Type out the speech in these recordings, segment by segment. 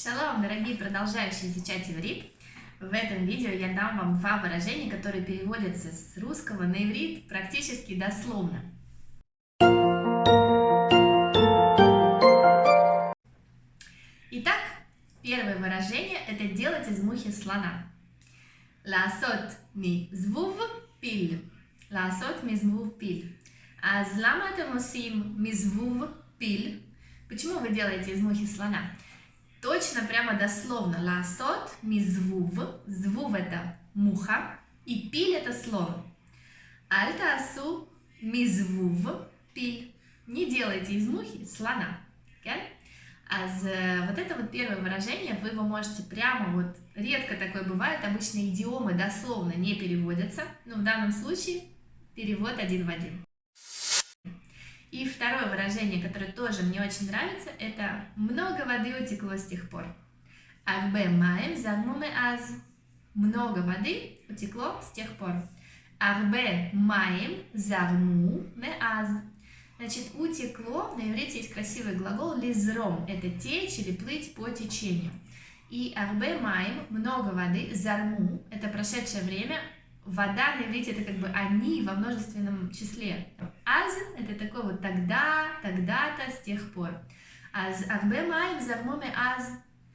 Шалом, дорогие продолжающие изучать иврит! В этом видео я дам вам два выражения, которые переводятся с русского на иврит практически дословно. Итак, первое выражение – это делать из мухи слона. Ласот ми звув пиль. Ласот ми звув пиль. А злама это мусим ми звув пиль. Почему вы делаете из мухи слона? Точно, прямо дословно. Ласот, мизвув. Звув это муха. И пиль это слон. Альта асу мизвув пиль. Не делайте из мухи слона. Okay? А за вот это вот первое выражение, вы его можете прямо, вот редко такое бывает, обычно идиомы дословно не переводятся, но в данном случае перевод один в один. И второе выражение, которое тоже мне очень нравится, это «много воды утекло с тех пор». Арбе маем загмуме аз. Много воды утекло с тех пор. Арбе маем загму ме аз. Значит, утекло, на иврите есть красивый глагол лизром, это течь или плыть по течению. И арбе маем, много воды, зарму, это прошедшее время, вода на иврите это как бы они во множественном числе. Аз это такой вот тогда, тогда-то, с тех пор. Аз арбе маем зармоме аз.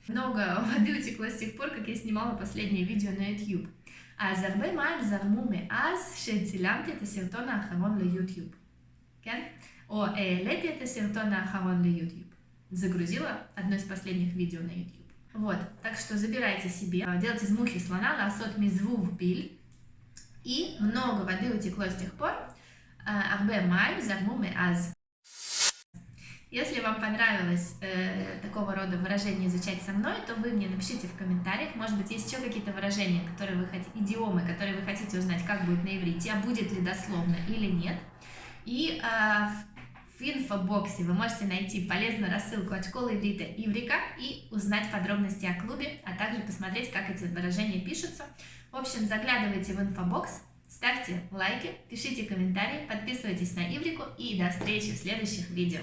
Много воды утекло с тех пор, как я снимала последнее видео на YouTube. אז הרבה מים זרמו מאז שהצילמתי את הסרטון האחרון ליוטיוב. כן? או העליתי את הסרטון האחרון ליוטיוב. Загрузила одно из последних видео на YouTube. Вот, так что забирайте себе, делайте из мухи слона, ласот мизву в пиль. и много воды утекло с тех пор. Арбе майм загмуме аз. Если вам понравилось э, такого рода выражение изучать со мной, то вы мне напишите в комментариях. Может быть, есть еще какие-то выражения, которые вы хотите, идиомы, которые вы хотите узнать, как будет на иврите, а будет ли дословно или нет. И э, в инфобоксе вы можете найти полезную рассылку от школы иврита Иврика и узнать подробности о клубе, а также посмотреть, как эти выражения пишутся. В общем, заглядывайте в инфобокс, ставьте лайки, пишите комментарии, подписывайтесь на Иврику и до встречи в следующих видео.